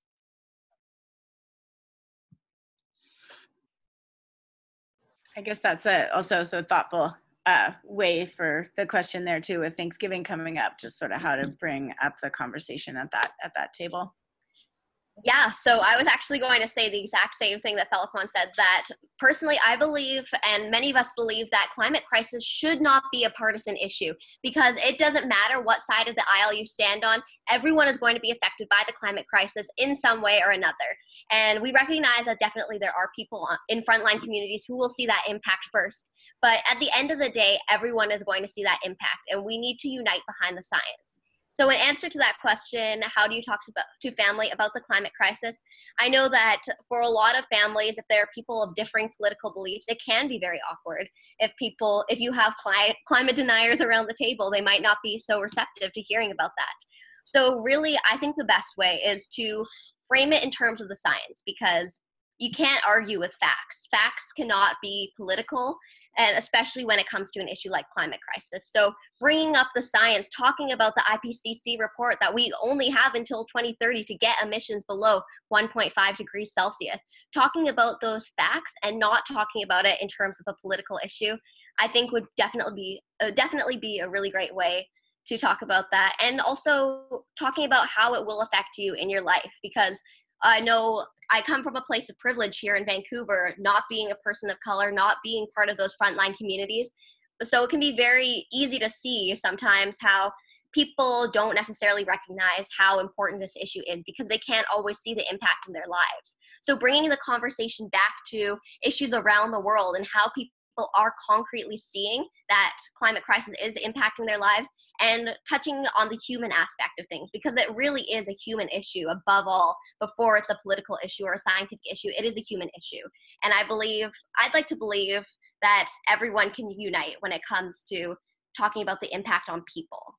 I guess that's a, also so thoughtful uh, way for the question there too, with Thanksgiving coming up, just sort of how to bring up the conversation at that at that table. Yeah, so I was actually going to say the exact same thing that Feliquan said that personally I believe and many of us believe that climate crisis should not be a partisan issue because it doesn't matter what side of the aisle you stand on, everyone is going to be affected by the climate crisis in some way or another. And we recognize that definitely there are people in frontline communities who will see that impact first. But at the end of the day, everyone is going to see that impact and we need to unite behind the science. So, in answer to that question, how do you talk to, to family about the climate crisis? I know that for a lot of families, if there are people of differing political beliefs, it can be very awkward. If people, if you have cli- climate deniers around the table, they might not be so receptive to hearing about that. So, really, I think the best way is to frame it in terms of the science because you can't argue with facts. Facts cannot be political and especially when it comes to an issue like climate crisis. So bringing up the science, talking about the IPCC report that we only have until 2030 to get emissions below 1.5 degrees Celsius, talking about those facts and not talking about it in terms of a political issue, I think would definitely be uh, definitely be a really great way to talk about that and also talking about how it will affect you in your life because I know I come from a place of privilege here in Vancouver, not being a person of color, not being part of those frontline communities. So it can be very easy to see sometimes how people don't necessarily recognize how important this issue is because they can't always see the impact in their lives. So bringing the conversation back to issues around the world and how people are concretely seeing that climate crisis is impacting their lives and touching on the human aspect of things because it really is a human issue above all before it's a political issue or a scientific issue it is a human issue. And i believe i'd like to believe that everyone can unite when it comes to talking about the impact on people.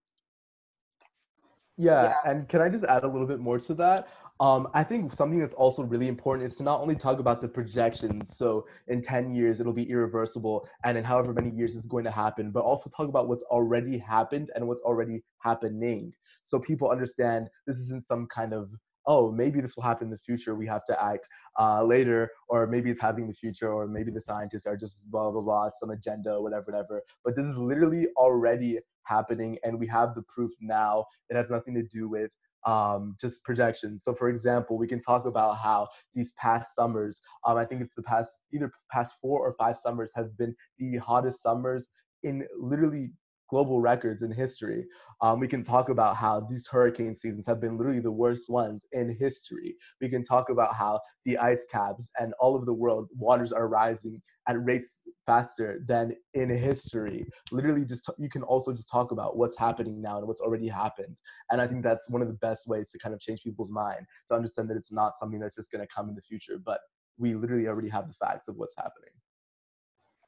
Yeah, yeah. and can i just add a little bit more to that um, I think something that's also really important is to not only talk about the projections, so in 10 years it'll be irreversible, and in however many years it's going to happen, but also talk about what's already happened and what's already happening. So people understand this isn't some kind of, oh, maybe this will happen in the future, we have to act uh, later, or maybe it's happening in the future, or maybe the scientists are just blah, blah, blah, some agenda, whatever, whatever. But this is literally already happening, and we have the proof now. It has nothing to do with um, just projections. So, for example, we can talk about how these past summers, um, I think it's the past either past four or five summers, have been the hottest summers in literally global records in history. Um, we can talk about how these hurricane seasons have been literally the worst ones in history. We can talk about how the ice caps and all over the world waters are rising at rates faster than in history. Literally, just you can also just talk about what's happening now and what's already happened. And I think that's one of the best ways to kind of change people's mind to understand that it's not something that's just going to come in the future, but we literally already have the facts of what's happening.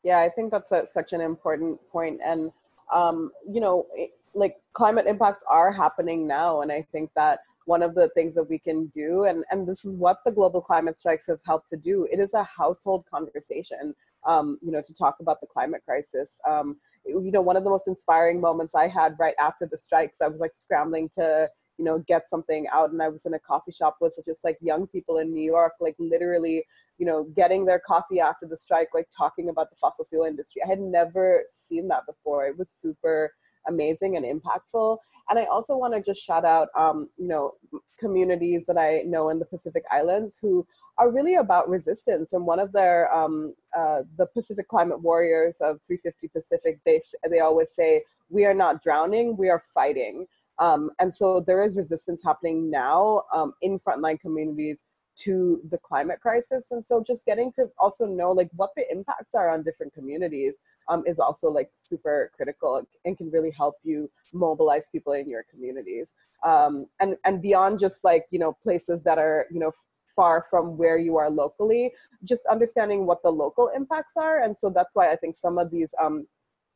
Yeah, I think that's a, such an important point. And um, you know, it, like climate impacts are happening now. And I think that one of the things that we can do, and, and this is what the global climate strikes have helped to do, it is a household conversation, um, you know, to talk about the climate crisis. Um, you know, one of the most inspiring moments I had right after the strikes, I was like scrambling to, you know, get something out and I was in a coffee shop with just like young people in New York, like literally you know, getting their coffee after the strike, like talking about the fossil fuel industry. I had never seen that before. It was super amazing and impactful. And I also want to just shout out, um, you know, communities that I know in the Pacific Islands who are really about resistance. And one of their, um, uh, the Pacific Climate Warriors of 350 Pacific, they, they always say, we are not drowning, we are fighting. Um, and so there is resistance happening now um, in frontline communities to the climate crisis. And so just getting to also know like what the impacts are on different communities um, is also like super critical and can really help you mobilize people in your communities. Um, and, and beyond just like, you know, places that are, you know, far from where you are locally, just understanding what the local impacts are. And so that's why I think some of these um,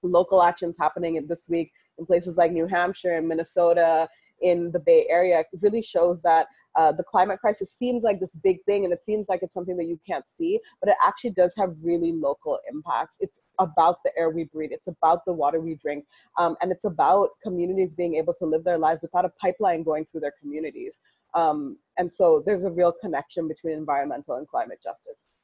local actions happening this week in places like New Hampshire and Minnesota in the Bay Area really shows that uh, the climate crisis seems like this big thing and it seems like it's something that you can't see, but it actually does have really local impacts. It's about the air we breathe, it's about the water we drink, um, and it's about communities being able to live their lives without a pipeline going through their communities. Um, and so there's a real connection between environmental and climate justice.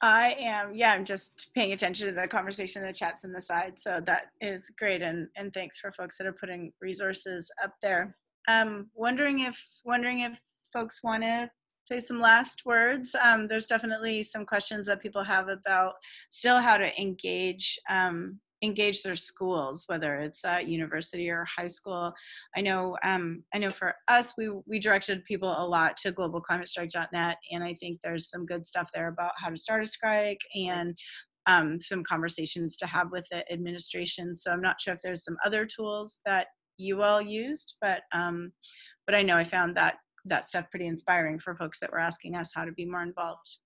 I am, yeah, I'm just paying attention to the conversation, the chats in the side. So that is great. And, and thanks for folks that are putting resources up there. Um, wondering if, wondering if folks want to say some last words. Um, there's definitely some questions that people have about still how to engage um, engage their schools, whether it's at university or high school. I know, um, I know for us, we we directed people a lot to globalclimatestrike.net, and I think there's some good stuff there about how to start a strike and um, some conversations to have with the administration. So I'm not sure if there's some other tools that you all used, but um, but I know I found that that stuff pretty inspiring for folks that were asking us how to be more involved.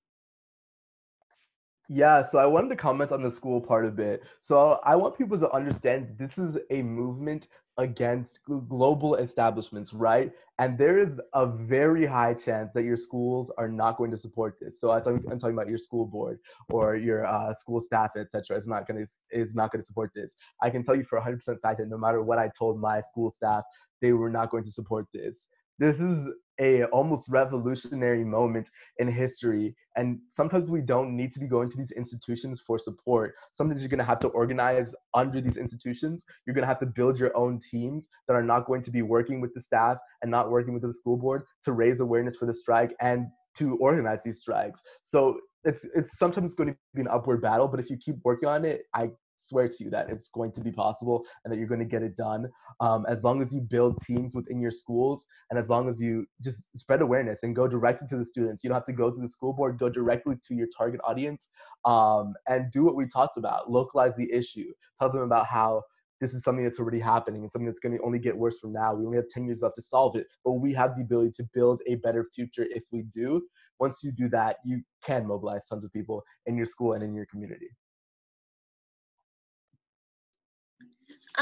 Yeah, so I wanted to comment on the school part a bit. So I want people to understand this is a movement against global establishments, right? And there is a very high chance that your schools are not going to support this. So I'm talking, I'm talking about your school board or your uh, school staff, etc. is not going to is not going to support this. I can tell you for 100% fact that no matter what I told my school staff, they were not going to support this this is a almost revolutionary moment in history and sometimes we don't need to be going to these institutions for support. Sometimes you're going to have to organize under these institutions. You're going to have to build your own teams that are not going to be working with the staff and not working with the school board to raise awareness for the strike and to organize these strikes. So it's it's sometimes going to be an upward battle but if you keep working on it i swear to you that it's going to be possible and that you're going to get it done. Um, as long as you build teams within your schools and as long as you just spread awareness and go directly to the students. You don't have to go through the school board go directly to your target audience um, and do what we talked about localize the issue tell them about how this is something that's already happening and something that's going to only get worse from now. We only have 10 years left to solve it but we have the ability to build a better future if we do. Once you do that you can mobilize tons of people in your school and in your community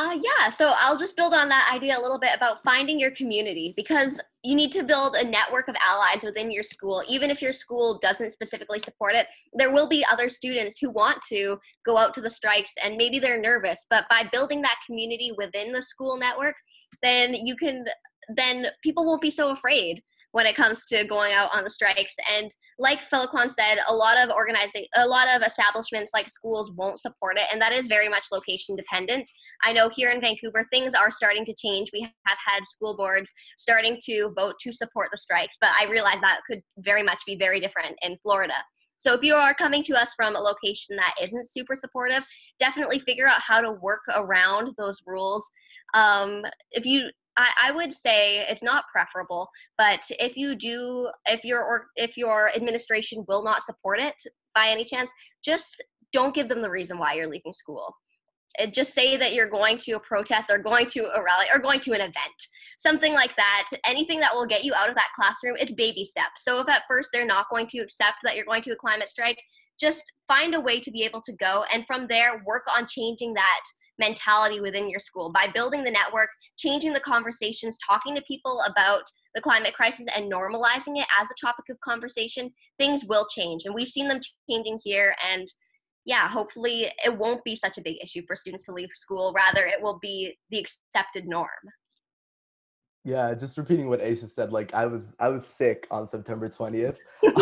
Uh, yeah, so I'll just build on that idea a little bit about finding your community because you need to build a network of allies within your school. Even if your school doesn't specifically support it, there will be other students who want to go out to the strikes and maybe they're nervous. But by building that community within the school network, then you can, then people won't be so afraid when it comes to going out on the strikes. And like Feliquan said, a lot of organizing, a lot of establishments like schools won't support it, and that is very much location dependent. I know here in Vancouver, things are starting to change. We have had school boards starting to vote to support the strikes, but I realize that could very much be very different in Florida. So if you are coming to us from a location that isn't super supportive, definitely figure out how to work around those rules. Um, if you I, I would say it's not preferable, but if you do, if your or if your administration will not support it by any chance, just don't give them the reason why you're leaving school. It, just say that you're going to a protest or going to a rally or going to an event something like that anything that will get you out of that classroom it's baby steps so if at first they're not going to accept that you're going to a climate strike just find a way to be able to go and from there work on changing that mentality within your school by building the network, changing the conversations, talking to people about the climate crisis and normalizing it as a topic of conversation, things will change. And we've seen them changing here. And yeah, hopefully it won't be such a big issue for students to leave school. Rather, it will be the accepted norm. Yeah, just repeating what Aisha said. Like I was, I was sick on September twentieth.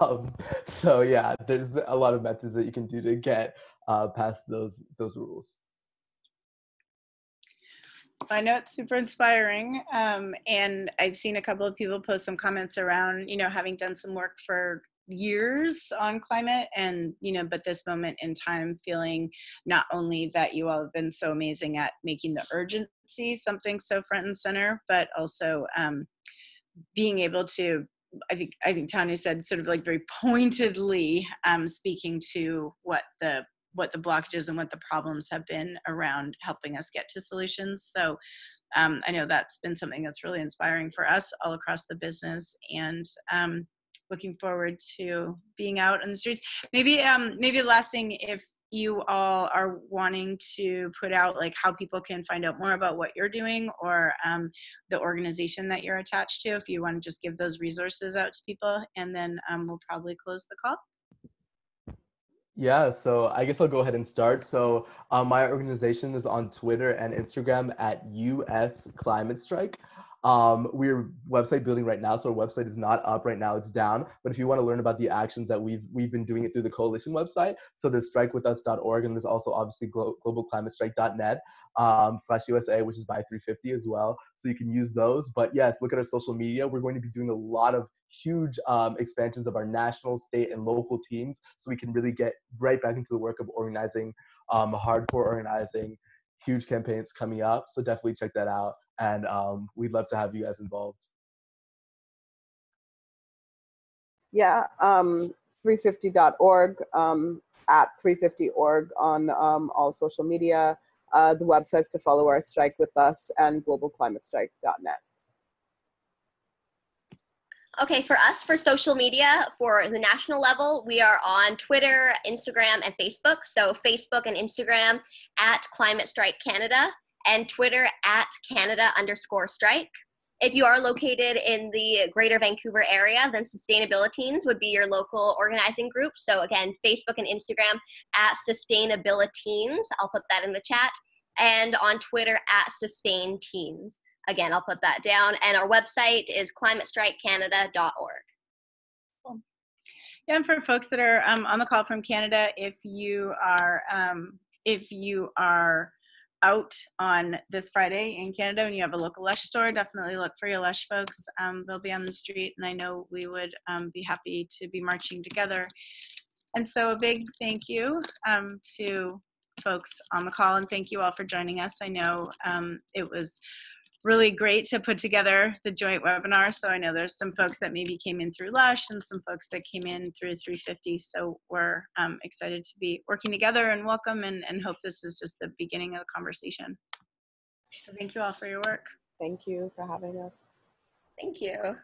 um, so yeah, there's a lot of methods that you can do to get uh, past those those rules. I know it's super inspiring. Um, and I've seen a couple of people post some comments around, you know, having done some work for years on climate and you know but this moment in time feeling not only that you all have been so amazing at making the urgency something so front and center but also um, being able to I think I think Thanu said sort of like very pointedly um, speaking to what the what the blockages and what the problems have been around helping us get to solutions. So um, I know that's been something that's really inspiring for us all across the business and um, looking forward to being out on the streets. Maybe um, maybe the last thing if you all are wanting to put out like how people can find out more about what you're doing or um, the organization that you're attached to if you want to just give those resources out to people and then um, we'll probably close the call yeah, so I guess I'll go ahead and start. So um, my organization is on Twitter and Instagram at US Climate Strike. Um, we're website building right now, so our website is not up right now; it's down. But if you want to learn about the actions that we've we've been doing it through the coalition website, so there's strikewithus.org, and there's also obviously glo- globalclimatestrike.net um, slash USA, which is by 350 as well. So you can use those. But yes, look at our social media. We're going to be doing a lot of huge um, expansions of our national, state, and local teams, so we can really get right back into the work of organizing, um, hardcore organizing, huge campaigns coming up. So definitely check that out and um, we'd love to have you guys involved. Yeah, um, 350.org, um, at 350.org on um, all social media, uh, the websites to follow our strike with us, and globalclimatestrike.net. Okay, for us, for social media, for the national level, we are on Twitter, Instagram, and Facebook. So Facebook and Instagram at Climate Strike Canada, and Twitter at Canada underscore strike. If you are located in the greater Vancouver area, then Sustainabiliteens would be your local organizing group. So again, Facebook and Instagram at Sustainabiliteens. I'll put that in the chat. And on Twitter at Sustain Teens. Again, I'll put that down. And our website is climatestrikecanada.org. Cool. Yeah, and for folks that are um, on the call from Canada, if you are um, if you are out on this Friday in Canada and you have a local Lush store, definitely look for your Lush folks. Um, they'll be on the street, and I know we would um, be happy to be marching together. And so, a big thank you um, to folks on the call, and thank you all for joining us. I know um, it was really great to put together the joint webinar. So I know there's some folks that maybe came in through Lush and some folks that came in through 350. So we're um, excited to be working together and welcome and, and hope this is just the beginning of the conversation. So thank you all for your work. Thank you for having us. Thank you.